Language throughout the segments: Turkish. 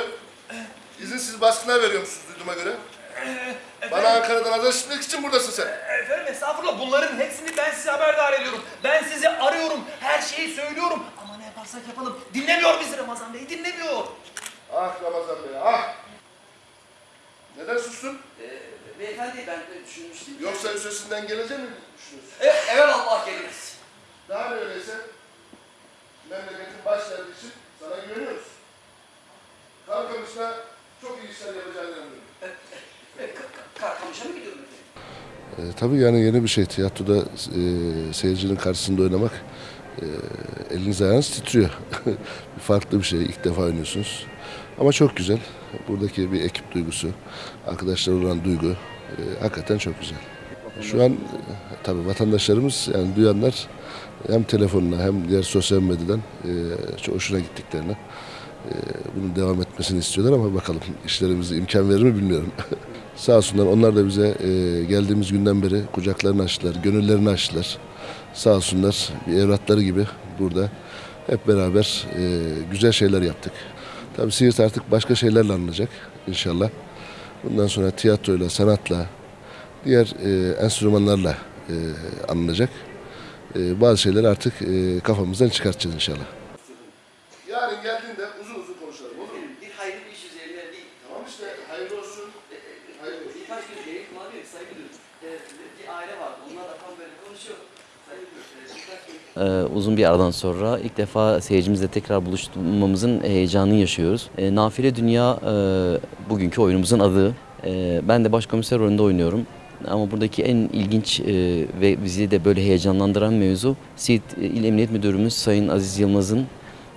oluyor. İzinsiz baskına veriyormuşsunuz duyduğuma göre. Bana Ankara'dan haber işitmek için buradasın sen. Efendim estağfurullah bunların hepsini ben size haberdar ediyorum. Ben sizi arıyorum, her şeyi söylüyorum. Ama ne yaparsak yapalım dinlemiyor bizi Ramazan Bey, dinlemiyor. Ah Ramazan Bey ah. Neden sustun? Ee, beyefendi ben de düşünmüştüm. Yoksa üstesinden gelecek mi düşünüyorsun? E, evet Allah geliriz. Daha ne öyleyse memleketin baş için sana güveniyoruz. Kalkamışla çok iyi işler yapacağını inanıyorum. Karkamış'a mı gidiyorum efendim? E, tabii yani yeni bir şey. Tiyatroda e, seyircinin karşısında oynamak e, eliniz ayağınız titriyor. Farklı bir şey. İlk defa oynuyorsunuz. Ama çok güzel. Buradaki bir ekip duygusu, arkadaşlar olan duygu e, hakikaten çok güzel. Şu an e, tabii vatandaşlarımız yani duyanlar hem telefonla hem diğer sosyal medyadan e, çok hoşuna gittiklerini bunun devam etmesini istiyorlar ama bakalım işlerimiz imkan verir mi bilmiyorum. Sağ olsunlar onlar da bize e, geldiğimiz günden beri kucaklarını açtılar, gönüllerini açtılar. Sağ olsunlar bir evlatları gibi burada hep beraber e, güzel şeyler yaptık. Tabii Siirt artık başka şeylerle anılacak inşallah. Bundan sonra tiyatroyla, sanatla, diğer e, enstrümanlarla anılacak. Bazı şeyleri artık kafamızdan çıkartacağız inşallah. Yarın geldiğinde uzun uzun konuşalım olur mu? Bir hayırlı bir iş üzerine bir, Tamam işte hayırlı olsun. e, e, Hayırlı olsun. birkaç gün Elif Mavi Sayın Müdür. E, bir aile vardı. Onlar da tam böyle konuşuyor. Sayın Müdür. e, birkaç gün Ee, uzun bir aradan sonra ilk defa seyircimizle tekrar buluşmamızın heyecanını yaşıyoruz. Ee, Nafile Dünya e, bugünkü oyunumuzun adı. Ee, ben de başkomiser rolünde oynuyorum. Ama buradaki en ilginç e, ve bizi de böyle heyecanlandıran mevzu Siirt İl Emniyet Müdürümüz Sayın Aziz Yılmaz'ın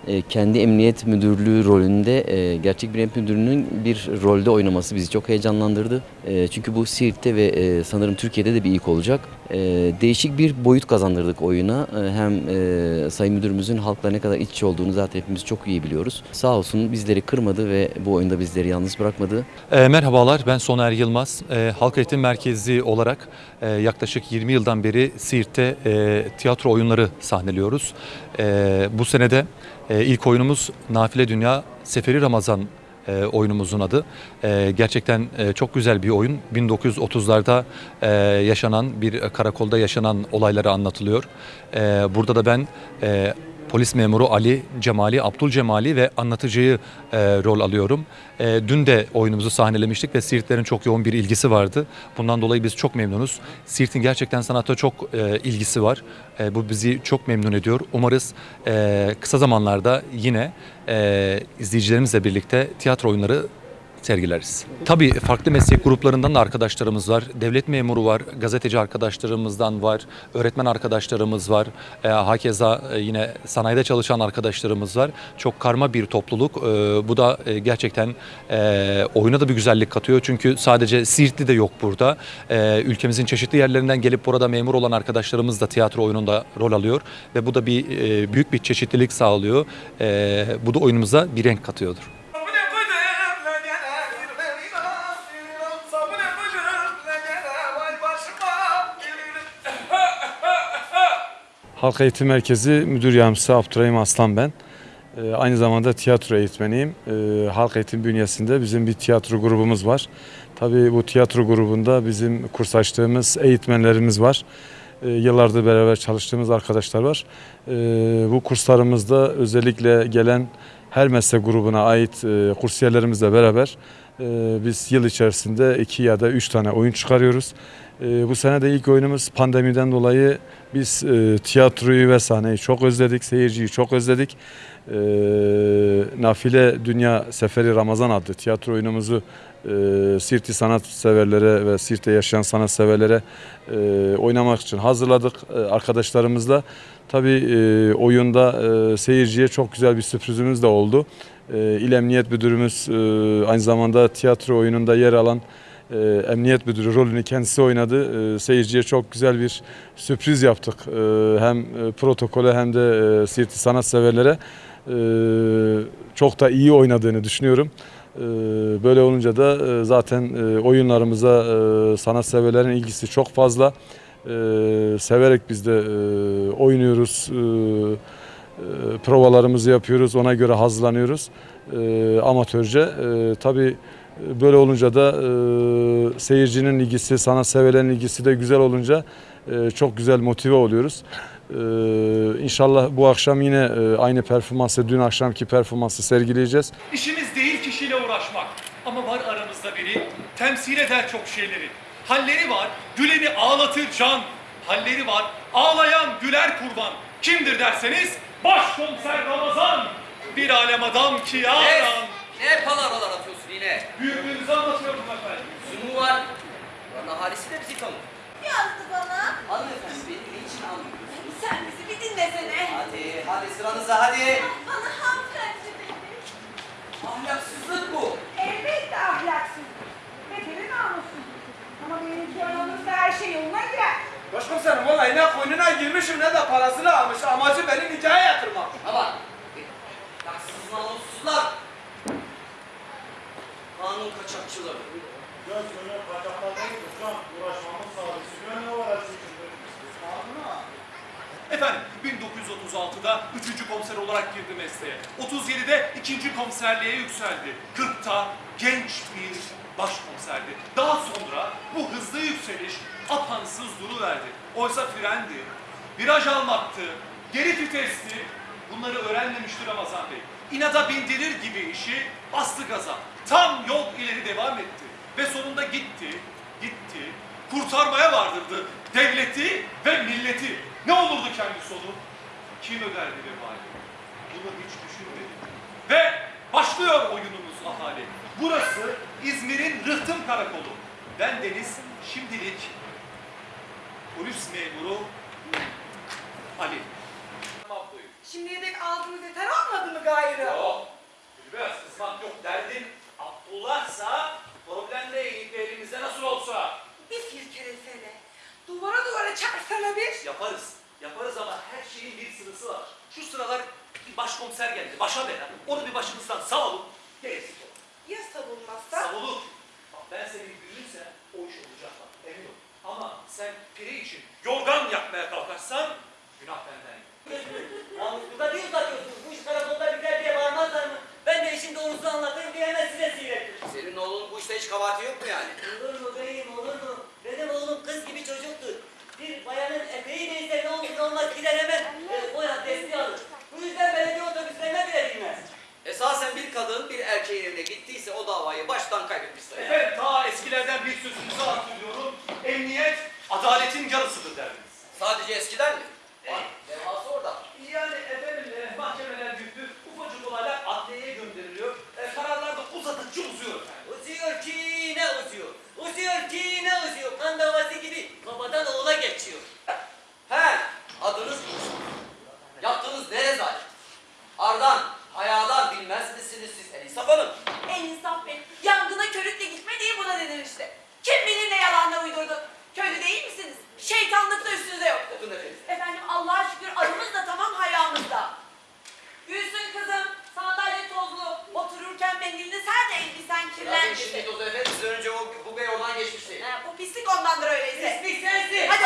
e, kendi emniyet müdürlüğü rolünde e, gerçek bir emniyet müdürünün bir rolde oynaması bizi çok heyecanlandırdı. E, çünkü bu Siirt'te ve e, sanırım Türkiye'de de bir ilk olacak. E, değişik bir boyut kazandırdık oyuna. E, hem e, Sayın Müdürümüzün halkla ne kadar iç olduğunu zaten hepimiz çok iyi biliyoruz. Sağ olsun bizleri kırmadı ve bu oyunda bizleri yalnız bırakmadı. E, merhabalar, ben Soner Yılmaz. E, Halk Eğitim Merkezi olarak e, yaklaşık 20 yıldan beri Siirt'te e, tiyatro oyunları sahneliyoruz. E, bu senede e, ilk oyunumuz Nafile Dünya Seferi Ramazan e, oyunumuzun adı. E, gerçekten e, çok güzel bir oyun. 1930'larda e, yaşanan bir karakolda yaşanan olayları anlatılıyor. E, burada da ben e, polis memuru Ali Cemali, Abdul Cemali ve anlatıcıyı e, rol alıyorum. E, dün de oyunumuzu sahnelemiştik ve Siirtlerin çok yoğun bir ilgisi vardı. Bundan dolayı biz çok memnunuz. Siirt'in gerçekten sanata çok e, ilgisi var. E, bu bizi çok memnun ediyor. Umarız e, kısa zamanlarda yine e, izleyicilerimizle birlikte tiyatro oyunları sergileriz. Tabii farklı meslek gruplarından da arkadaşlarımız var. Devlet memuru var, gazeteci arkadaşlarımızdan var, öğretmen arkadaşlarımız var. E, hakeza e, yine sanayide çalışan arkadaşlarımız var. Çok karma bir topluluk. E, bu da e, gerçekten e, oyuna da bir güzellik katıyor. Çünkü sadece Siirtli de yok burada. E, ülkemizin çeşitli yerlerinden gelip burada memur olan arkadaşlarımız da tiyatro oyununda rol alıyor. Ve bu da bir e, büyük bir çeşitlilik sağlıyor. E, bu da oyunumuza bir renk katıyordur. Halk Eğitim Merkezi Müdür Yardımcısı Abdurrahim Aslan ben. Ee, aynı zamanda tiyatro eğitmeniyim. Ee, Halk Eğitim bünyesinde bizim bir tiyatro grubumuz var. Tabii bu tiyatro grubunda bizim kurs açtığımız eğitmenlerimiz var. Ee, yıllardır beraber çalıştığımız arkadaşlar var. Ee, bu kurslarımızda özellikle gelen her meslek grubuna ait e, kursiyerlerimizle beraber e, biz yıl içerisinde iki ya da üç tane oyun çıkarıyoruz. E, bu sene de ilk oyunumuz pandemiden dolayı biz e, tiyatroyu ve sahneyi çok özledik, seyirciyi çok özledik. E, Nafile Dünya Seferi Ramazan adlı tiyatro oyunumuzu e, Sirt'i sanat severlere ve Sirt'te yaşayan sanat severlere e, oynamak için hazırladık arkadaşlarımızla. Tabii oyunda seyirciye çok güzel bir sürprizimiz de oldu. E, İl Emniyet Müdürümüz e, aynı zamanda tiyatro oyununda yer alan e, Emniyet Müdürü rolünü kendisi oynadı. E, seyirciye çok güzel bir sürpriz yaptık. E, hem e, protokole hem de e, Siirt'i sanatseverlere e, çok da iyi oynadığını düşünüyorum. E, böyle olunca da e, zaten e, oyunlarımıza e, sanatseverlerin ilgisi çok fazla. E, severek biz de e, oynuyoruz. E, provalarımızı yapıyoruz, ona göre hazırlanıyoruz e, amatörce. E, tabii böyle olunca da e, seyircinin ilgisi, sana sevelerin ilgisi de güzel olunca e, çok güzel motive oluyoruz. E, inşallah bu akşam yine e, aynı performansı, dün akşamki performansı sergileyeceğiz. İşimiz değil kişiyle uğraşmak. Ama var aramızda biri temsil eder çok şeyleri. Halleri var, güleni ağlatır can. Halleri var, ağlayan güler kurban. Kimdir derseniz başkomiser Ramazan. Bir alem adam ki ya Ne? adam. Ne palavralar atıyorsun yine? Büyüklüğünüzü anlatıyorum efendim. Sunumu var. Buranın ahalisi de bizi tanır. Yazdı bana. Hanımefendi beni niçin anlıyorsunuz? Sen bizi bir dinlesene. Hadi, hadi sıranıza hadi. Bana hanımefendi dedi. Ahlaksızlık bu. Elbette ahlaksız. Bedeli namussuz. Ama benimki aramızda her şey yoluna girer. Başkomiserim vallahi ne koynuna girmişim ne de parasını almış. Amacı beni nikaha yatırmak. Ama ahlaksız namussuzlar. Kanun kaçakçıları. Efendim 1936'da 3. komiser olarak girdi mesleğe. 37'de 2. komiserliğe yükseldi. 40'ta genç bir başkomiserdi. Daha sonra bu hızlı yükseliş apansız duruverdi. Oysa frendi, viraj almaktı, geri vitesti. Bunları öğrenmemişti Ramazan Bey. İnada bindirir gibi işi bastı gaza. Tam yol ileri devam etti. Ve sonunda gitti, gitti, kurtarmaya vardırdı devleti ve milleti. Ne olurdu kendi sonu? Kim öderdi vebali? Bunu hiç düşünmedi. Ve başlıyor oyunumuz ahali. Burası İzmir'in Rıhtım Karakolu. Ben Deniz şimdilik polis memuru Ali. Şimdiye dek aldığınız yeter olmadı mı gayrı? Yok. Biraz kızmak yok. Derdin Abdullah'sa problem değil. Elimizde nasıl olsa. Bir silkelesene. Duvara duvara çarsana bir. Yaparız. Yaparız ama her şeyin bir sırası var. Şu sıralar bir başkomiser geldi. Başa bela. Onu bir başımızdan savalım. Gerisi. Ya savunmazsa? Savulur. Bak ben senin büyüğünse o iş olacak bak. Emin ol. Ama sen piri için yorgan yakmaya kalkarsan günah benden. Namusluda değil uzatıyorsunuz. Bu iş karakolda biter diye bağırmazlar mı? Ben de işin doğrusunu anlatayım diye hemen size seyrettim. Senin oğlun bu işte hiç kabahati yok mu yani? Olur mu beyim olur mu? Benim oğlum kız gibi çocuktur. Bir bayanın eteği neyse ne olur ne olmaz gider hemen e, boya desteği alır. Bu yüzden belediye otobüslerine bile binmez. Esasen bir kadın bir erkeğin evine gittiyse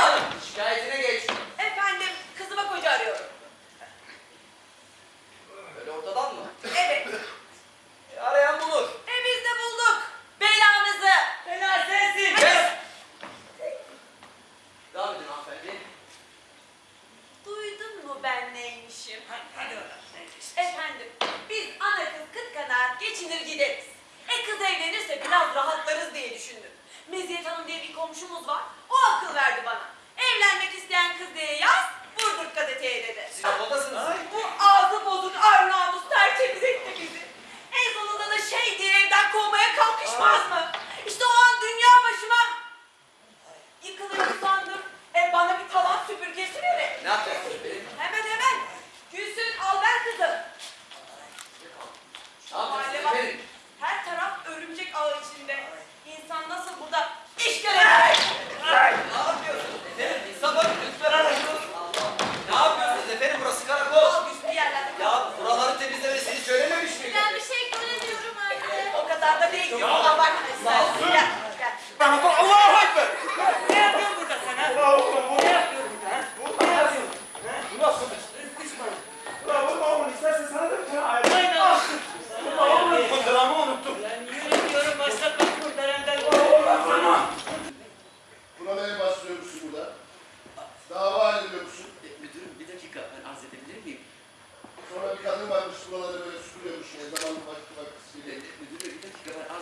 아! tartışmalara böyle suyla düşüyor. Zaman vakti vakti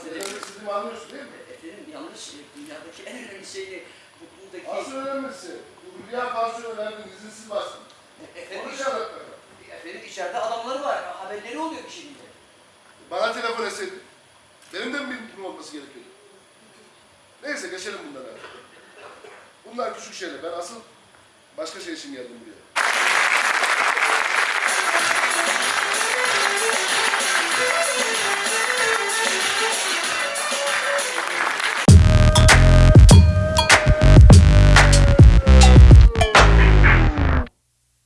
Terörisizm anlıyorsun değil mi? E, efendim yanlış e, dünyadaki en önemli şeyi bu, buradaki... Asıl önemlisi. Bu Hülya Kansu önemli izinsiz bastı. E, efendim, Onu şartlar. Efendim içeride adamları var. Haberleri oluyor bir şekilde. Bana telefon etseydi. Benim de mi bilgim olması gerekiyordu? Neyse geçelim bunlara. Bunlar küçük şeyler. Ben asıl başka şey için geldim buraya. Thank you.